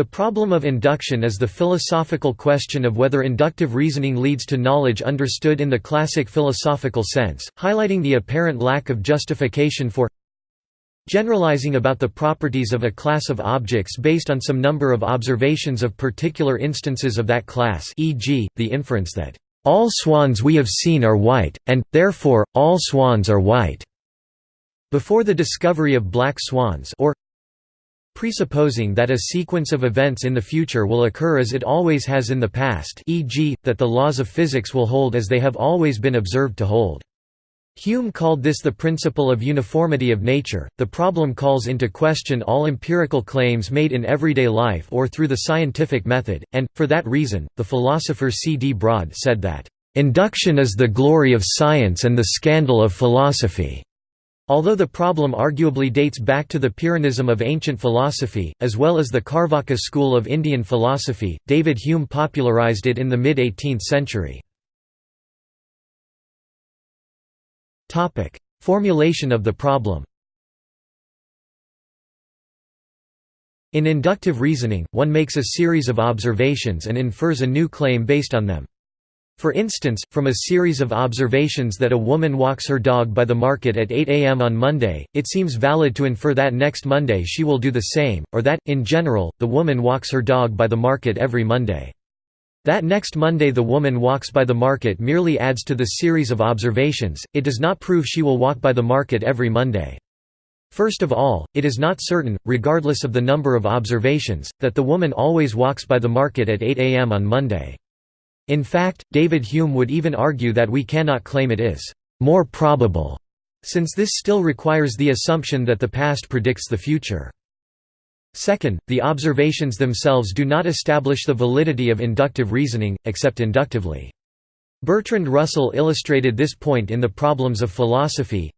The problem of induction is the philosophical question of whether inductive reasoning leads to knowledge understood in the classic philosophical sense, highlighting the apparent lack of justification for generalizing about the properties of a class of objects based on some number of observations of particular instances of that class e.g., the inference that all swans we have seen are white, and, therefore, all swans are white, before the discovery of black swans or presupposing that a sequence of events in the future will occur as it always has in the past e.g., that the laws of physics will hold as they have always been observed to hold. Hume called this the principle of uniformity of nature. The problem calls into question all empirical claims made in everyday life or through the scientific method, and, for that reason, the philosopher C. D. Broad said that, Induction is the glory of science and the scandal of philosophy. Although the problem arguably dates back to the Pyrrhonism of ancient philosophy, as well as the Carvaka school of Indian philosophy, David Hume popularized it in the mid-18th century. Formulation of the problem In inductive reasoning, one makes a series of observations and infers a new claim based on them. For instance, from a series of observations that a woman walks her dog by the market at 8 am on Monday, it seems valid to infer that next Monday she will do the same, or that, in general, the woman walks her dog by the market every Monday. That next Monday the woman walks by the market merely adds to the series of observations, it does not prove she will walk by the market every Monday. First of all, it is not certain, regardless of the number of observations, that the woman always walks by the market at 8 am on Monday. In fact, David Hume would even argue that we cannot claim it is more probable, since this still requires the assumption that the past predicts the future. Second, the observations themselves do not establish the validity of inductive reasoning, except inductively. Bertrand Russell illustrated this point in The Problems of Philosophy,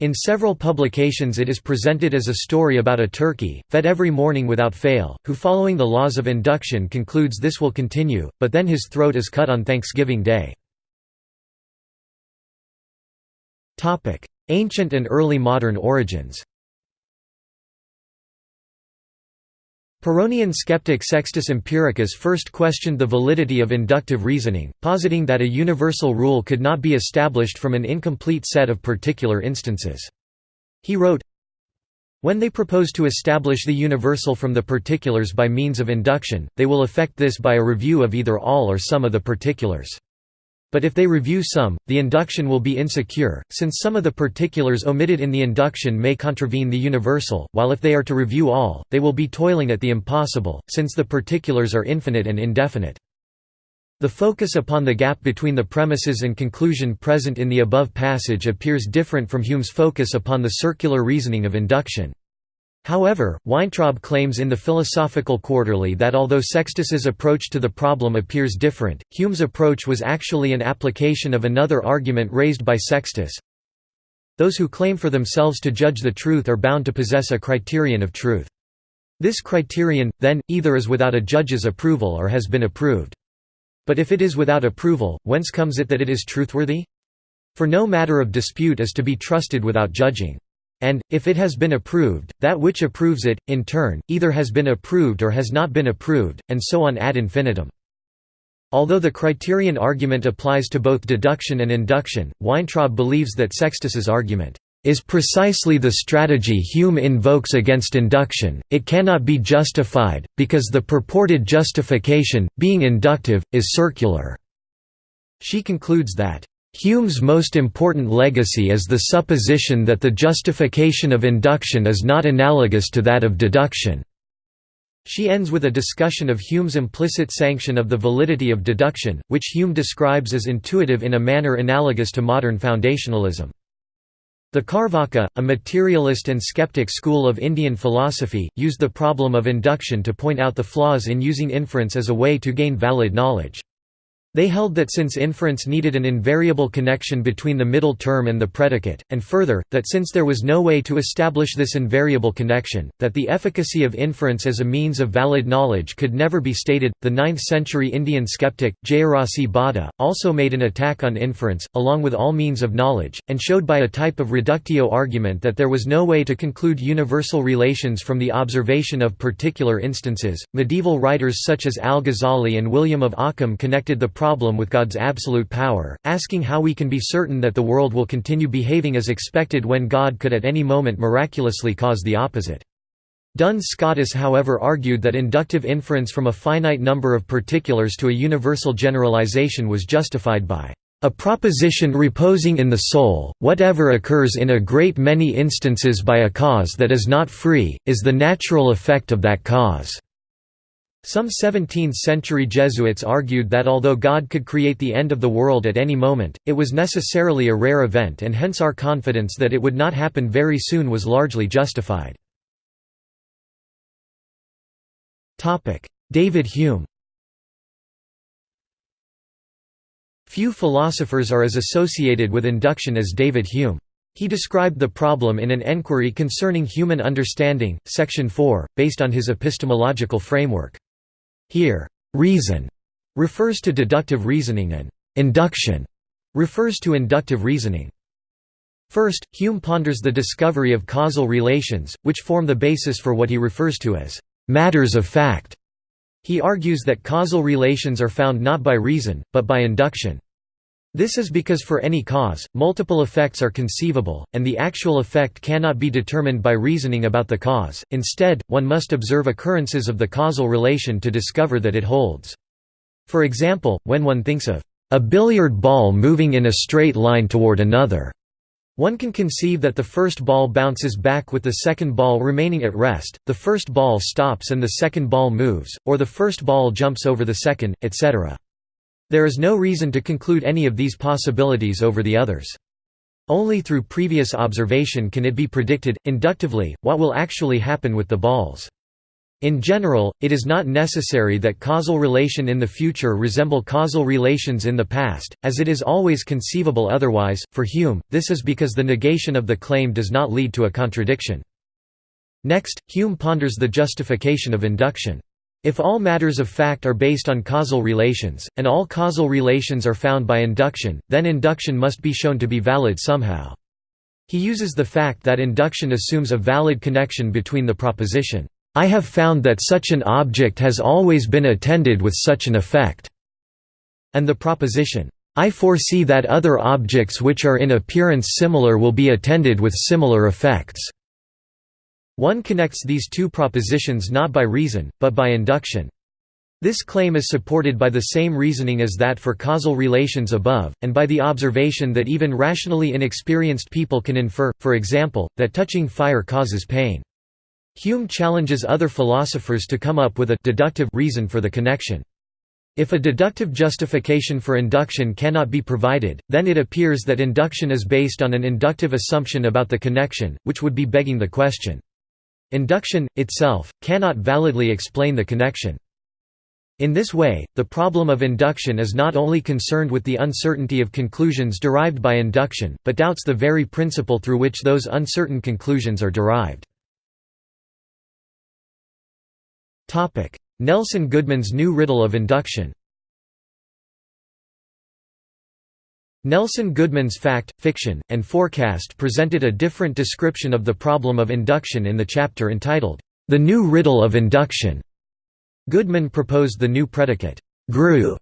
in several publications it is presented as a story about a turkey, fed every morning without fail, who following the laws of induction concludes this will continue, but then his throat is cut on Thanksgiving Day. Ancient and early modern origins Pyrrhonian skeptic Sextus Empiricus first questioned the validity of inductive reasoning, positing that a universal rule could not be established from an incomplete set of particular instances. He wrote, When they propose to establish the universal from the particulars by means of induction, they will effect this by a review of either all or some of the particulars. But if they review some, the induction will be insecure, since some of the particulars omitted in the induction may contravene the universal, while if they are to review all, they will be toiling at the impossible, since the particulars are infinite and indefinite. The focus upon the gap between the premises and conclusion present in the above passage appears different from Hume's focus upon the circular reasoning of induction. However, Weintraub claims in the Philosophical Quarterly that although Sextus's approach to the problem appears different, Hume's approach was actually an application of another argument raised by Sextus. Those who claim for themselves to judge the truth are bound to possess a criterion of truth. This criterion, then, either is without a judge's approval or has been approved. But if it is without approval, whence comes it that it is truthworthy? For no matter of dispute is to be trusted without judging. And, if it has been approved, that which approves it, in turn, either has been approved or has not been approved, and so on ad infinitum. Although the criterion argument applies to both deduction and induction, Weintraub believes that Sextus's argument is precisely the strategy Hume invokes against induction, it cannot be justified, because the purported justification, being inductive, is circular." She concludes that, Hume's most important legacy is the supposition that the justification of induction is not analogous to that of deduction. She ends with a discussion of Hume's implicit sanction of the validity of deduction, which Hume describes as intuitive in a manner analogous to modern foundationalism. The Carvaka, a materialist and skeptic school of Indian philosophy, used the problem of induction to point out the flaws in using inference as a way to gain valid knowledge. They held that since inference needed an invariable connection between the middle term and the predicate, and further, that since there was no way to establish this invariable connection, that the efficacy of inference as a means of valid knowledge could never be stated. The 9th century Indian skeptic, Jayarasi Bhatta, also made an attack on inference, along with all means of knowledge, and showed by a type of reductio argument that there was no way to conclude universal relations from the observation of particular instances. Medieval writers such as Al Ghazali and William of Ockham connected the problem with God's absolute power, asking how we can be certain that the world will continue behaving as expected when God could at any moment miraculously cause the opposite. Duns Scotus however argued that inductive inference from a finite number of particulars to a universal generalization was justified by a proposition reposing in the soul, whatever occurs in a great many instances by a cause that is not free, is the natural effect of that cause. Some 17th-century Jesuits argued that although God could create the end of the world at any moment, it was necessarily a rare event and hence our confidence that it would not happen very soon was largely justified. David Hume Few philosophers are as associated with induction as David Hume. He described the problem in an enquiry concerning human understanding, section 4, based on his epistemological framework. Here, reason refers to deductive reasoning and induction refers to inductive reasoning. First, Hume ponders the discovery of causal relations, which form the basis for what he refers to as matters of fact. He argues that causal relations are found not by reason, but by induction. This is because for any cause, multiple effects are conceivable, and the actual effect cannot be determined by reasoning about the cause, instead, one must observe occurrences of the causal relation to discover that it holds. For example, when one thinks of a billiard ball moving in a straight line toward another, one can conceive that the first ball bounces back with the second ball remaining at rest, the first ball stops and the second ball moves, or the first ball jumps over the second, etc. There is no reason to conclude any of these possibilities over the others. Only through previous observation can it be predicted, inductively, what will actually happen with the balls. In general, it is not necessary that causal relation in the future resemble causal relations in the past, as it is always conceivable otherwise. For Hume, this is because the negation of the claim does not lead to a contradiction. Next, Hume ponders the justification of induction. If all matters of fact are based on causal relations, and all causal relations are found by induction, then induction must be shown to be valid somehow. He uses the fact that induction assumes a valid connection between the proposition, "'I have found that such an object has always been attended with such an effect' and the proposition, "'I foresee that other objects which are in appearance similar will be attended with similar effects' One connects these two propositions not by reason, but by induction. This claim is supported by the same reasoning as that for causal relations above, and by the observation that even rationally inexperienced people can infer, for example, that touching fire causes pain. Hume challenges other philosophers to come up with a deductive reason for the connection. If a deductive justification for induction cannot be provided, then it appears that induction is based on an inductive assumption about the connection, which would be begging the question. Induction, itself, cannot validly explain the connection. In this way, the problem of induction is not only concerned with the uncertainty of conclusions derived by induction, but doubts the very principle through which those uncertain conclusions are derived. Nelson Goodman's new riddle of induction Nelson Goodman's Fact, Fiction, and Forecast presented a different description of the problem of induction in the chapter entitled, The New Riddle of Induction. Goodman proposed the new predicate, grue.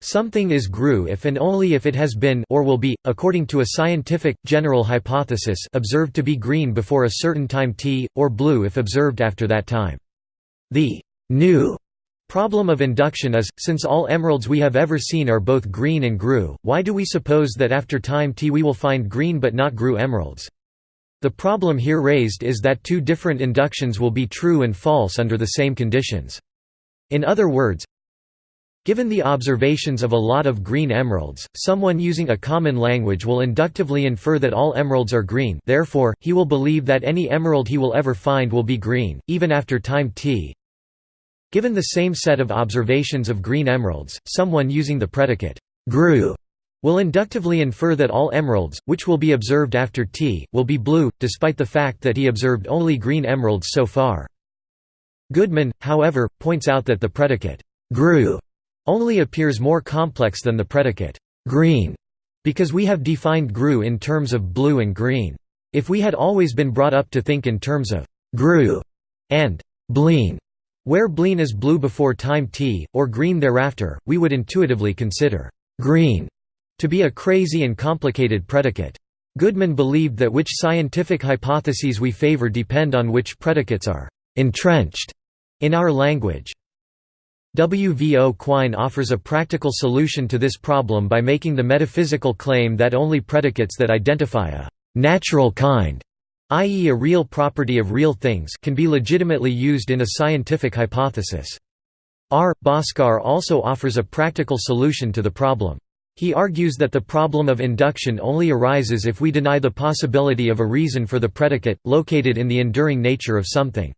Something is grue if and only if it has been or will be, according to a scientific, general hypothesis observed to be green before a certain time t, or blue if observed after that time. The new Problem of induction is, since all emeralds we have ever seen are both green and grue, why do we suppose that after time t we will find green but not grue emeralds? The problem here raised is that two different inductions will be true and false under the same conditions. In other words, Given the observations of a lot of green emeralds, someone using a common language will inductively infer that all emeralds are green therefore, he will believe that any emerald he will ever find will be green, even after time t Given the same set of observations of green emeralds, someone using the predicate grue will inductively infer that all emeralds, which will be observed after T, will be blue, despite the fact that he observed only green emeralds so far. Goodman, however, points out that the predicate grue only appears more complex than the predicate green, because we have defined grue in terms of blue and green. If we had always been brought up to think in terms of grue and bleen, where bleen is blue before time t, or green thereafter, we would intuitively consider green to be a crazy and complicated predicate. Goodman believed that which scientific hypotheses we favor depend on which predicates are entrenched in our language. W. V. O. Quine offers a practical solution to this problem by making the metaphysical claim that only predicates that identify a «natural kind» i.e. a real property of real things can be legitimately used in a scientific hypothesis. R. Bhaskar also offers a practical solution to the problem. He argues that the problem of induction only arises if we deny the possibility of a reason for the predicate, located in the enduring nature of something.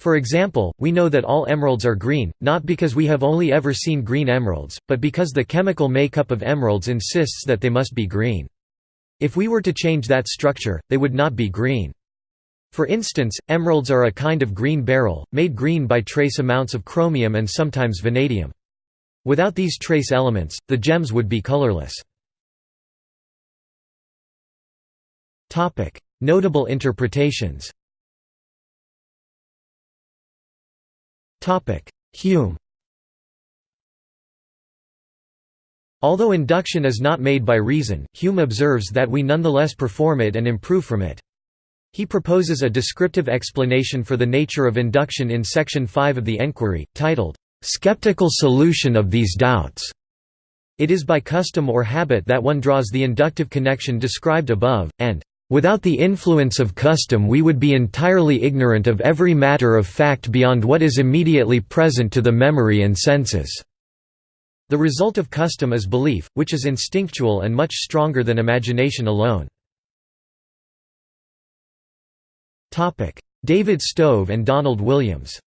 For example, we know that all emeralds are green, not because we have only ever seen green emeralds, but because the chemical makeup of emeralds insists that they must be green. If we were to change that structure, they would not be green. For instance, emeralds are a kind of green beryl, made green by trace amounts of chromium and sometimes vanadium. Without these trace elements, the gems would be colorless. Notable interpretations Hume Although induction is not made by reason, Hume observes that we nonetheless perform it and improve from it. He proposes a descriptive explanation for the nature of induction in section 5 of the Enquiry, titled, "'Skeptical Solution of These Doubts'". It is by custom or habit that one draws the inductive connection described above, and Without the influence of custom we would be entirely ignorant of every matter of fact beyond what is immediately present to the memory and senses." The result of custom is belief, which is instinctual and much stronger than imagination alone. David Stove and Donald Williams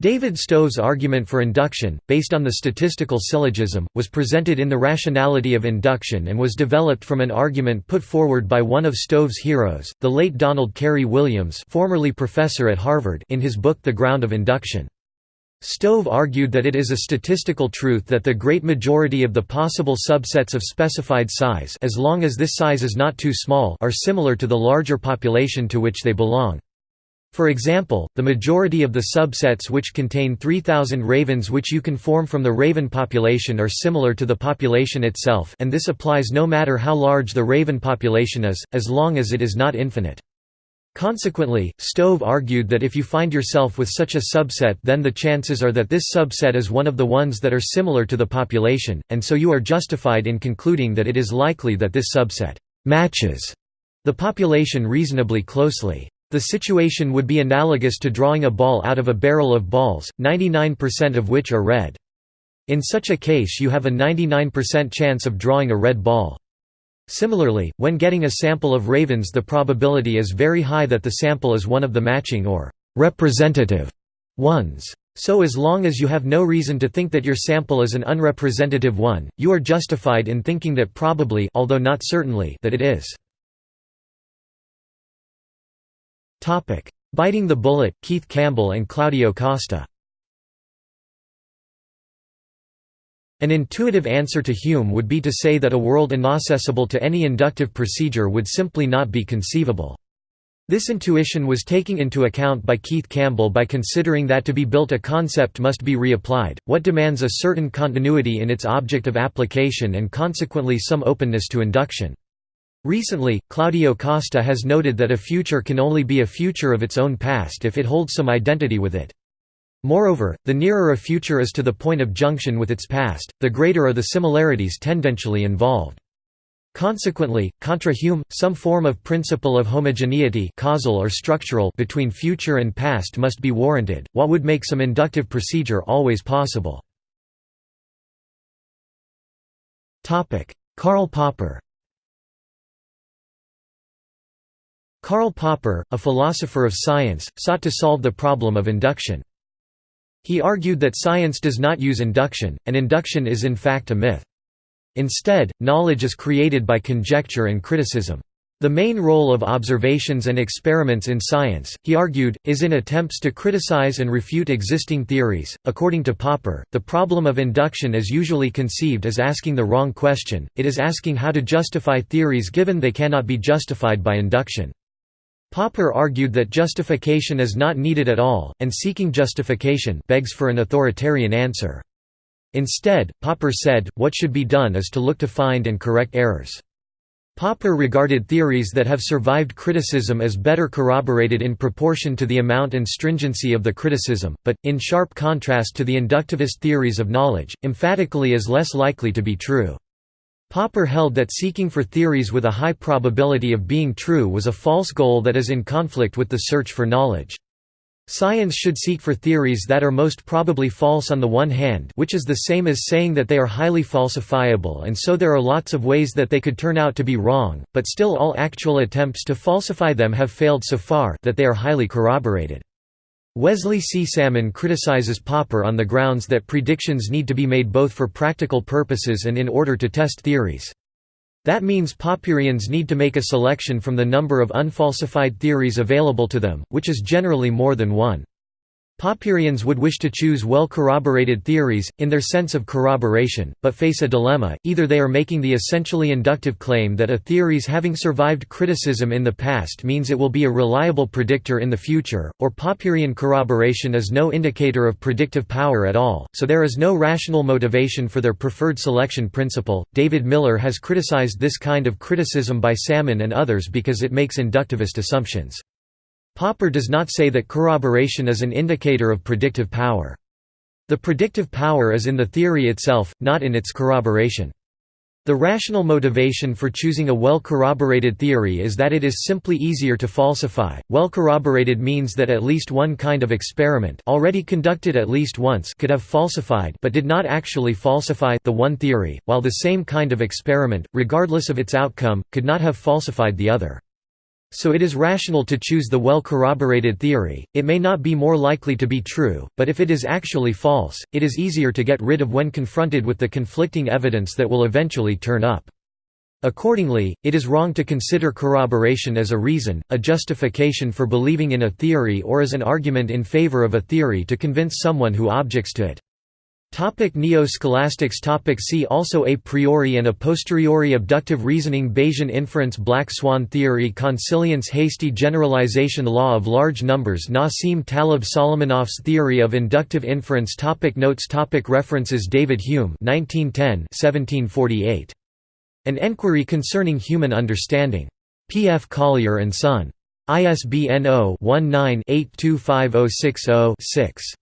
David Stove's argument for induction, based on the statistical syllogism, was presented in The Rationality of Induction and was developed from an argument put forward by one of Stove's heroes, the late Donald Carey Williams formerly professor at Harvard in his book The Ground of Induction. Stove argued that it is a statistical truth that the great majority of the possible subsets of specified size as long as this size is not too small are similar to the larger population to which they belong. For example, the majority of the subsets which contain 3,000 ravens which you can form from the raven population are similar to the population itself and this applies no matter how large the raven population is, as long as it is not infinite. Consequently, Stove argued that if you find yourself with such a subset then the chances are that this subset is one of the ones that are similar to the population, and so you are justified in concluding that it is likely that this subset «matches» the population reasonably closely. The situation would be analogous to drawing a ball out of a barrel of balls, 99% of which are red. In such a case you have a 99% chance of drawing a red ball. Similarly, when getting a sample of ravens the probability is very high that the sample is one of the matching or «representative» ones. So as long as you have no reason to think that your sample is an unrepresentative one, you are justified in thinking that probably although not certainly that it is. Biting the Bullet, Keith Campbell and Claudio Costa. An intuitive answer to Hume would be to say that a world inaccessible to any inductive procedure would simply not be conceivable. This intuition was taken into account by Keith Campbell by considering that to be built a concept must be reapplied, what demands a certain continuity in its object of application and consequently some openness to induction. Recently, Claudio Costa has noted that a future can only be a future of its own past if it holds some identity with it. Moreover, the nearer a future is to the point of junction with its past, the greater are the similarities tendentially involved. Consequently, contra Hume, some form of principle of homogeneity causal or structural between future and past must be warranted, what would make some inductive procedure always possible. Karl Popper Karl Popper, a philosopher of science, sought to solve the problem of induction. He argued that science does not use induction, and induction is in fact a myth. Instead, knowledge is created by conjecture and criticism. The main role of observations and experiments in science, he argued, is in attempts to criticize and refute existing theories. According to Popper, the problem of induction is usually conceived as asking the wrong question, it is asking how to justify theories given they cannot be justified by induction. Popper argued that justification is not needed at all, and seeking justification begs for an authoritarian answer. Instead, Popper said, what should be done is to look to find and correct errors. Popper regarded theories that have survived criticism as better corroborated in proportion to the amount and stringency of the criticism, but, in sharp contrast to the inductivist theories of knowledge, emphatically as less likely to be true. Popper held that seeking for theories with a high probability of being true was a false goal that is in conflict with the search for knowledge. Science should seek for theories that are most probably false on the one hand which is the same as saying that they are highly falsifiable and so there are lots of ways that they could turn out to be wrong, but still all actual attempts to falsify them have failed so far that they are highly corroborated. Wesley C. Salmon criticizes Popper on the grounds that predictions need to be made both for practical purposes and in order to test theories. That means Popperians need to make a selection from the number of unfalsified theories available to them, which is generally more than one. Popperians would wish to choose well-corroborated theories, in their sense of corroboration, but face a dilemma, either they are making the essentially inductive claim that a theory's having survived criticism in the past means it will be a reliable predictor in the future, or Popperian corroboration is no indicator of predictive power at all, so there is no rational motivation for their preferred selection principle. David Miller has criticized this kind of criticism by Salmon and others because it makes inductivist assumptions. Popper does not say that corroboration is an indicator of predictive power. The predictive power is in the theory itself, not in its corroboration. The rational motivation for choosing a well-corroborated theory is that it is simply easier to falsify. Well-corroborated means that at least one kind of experiment already conducted at least once could have falsified but did not actually falsify the one theory, while the same kind of experiment, regardless of its outcome, could not have falsified the other. So it is rational to choose the well-corroborated theory, it may not be more likely to be true, but if it is actually false, it is easier to get rid of when confronted with the conflicting evidence that will eventually turn up. Accordingly, it is wrong to consider corroboration as a reason, a justification for believing in a theory or as an argument in favor of a theory to convince someone who objects to it. Topic Neo-scholastics topic See also A priori and a posteriori abductive reasoning Bayesian inference Black swan theory Consilience hasty generalization Law of large numbers Nassim Taleb Solomonoff's theory of inductive inference topic Notes topic References David Hume 1910 1748. An Enquiry Concerning Human Understanding. P. F. Collier & Son. ISBN 0-19-825060-6.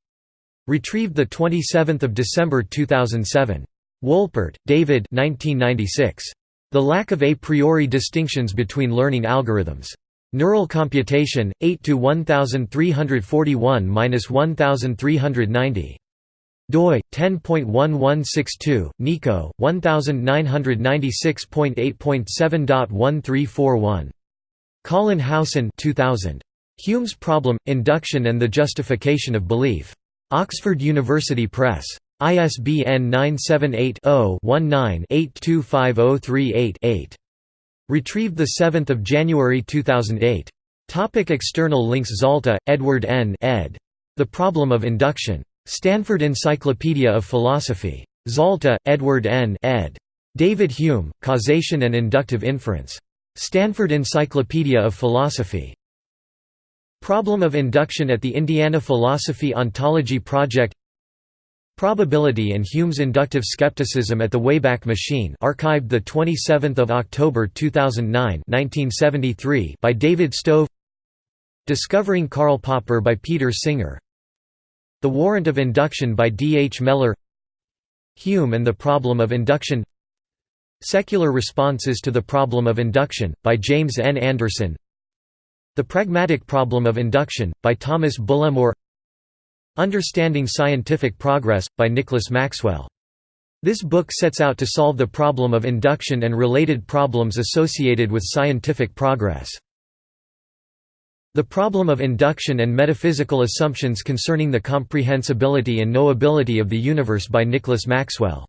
Retrieved 27 December 2007. Wolpert, David 1996. The Lack of A Priori Distinctions Between Learning Algorithms. Neural Computation, 8–1341–1390. doi 10.1162 Nico 1996.8.7.1341 Colin Howson 2000 Hume's problem Induction and the Justification of Belief Oxford University Press. ISBN 978-0-19-825038-8. Retrieved 7 January 2008. Topic external links Zalta, Edward N. ed. The Problem of Induction. Stanford Encyclopedia of Philosophy. Zalta, Edward N. ed. David Hume, Causation and Inductive Inference. Stanford Encyclopedia of Philosophy. Problem of induction at the Indiana Philosophy Ontology Project Probability and Hume's inductive skepticism at the Wayback Machine archived 27 October 2009 1973 by David Stove Discovering Karl Popper by Peter Singer The Warrant of Induction by D. H. Mellor Hume and the Problem of Induction Secular Responses to the Problem of Induction, by James N. Anderson the Pragmatic Problem of Induction, by Thomas Bullemore Understanding Scientific Progress, by Nicholas Maxwell. This book sets out to solve the problem of induction and related problems associated with scientific progress. The Problem of Induction and Metaphysical Assumptions Concerning the Comprehensibility and Knowability of the Universe by Nicholas Maxwell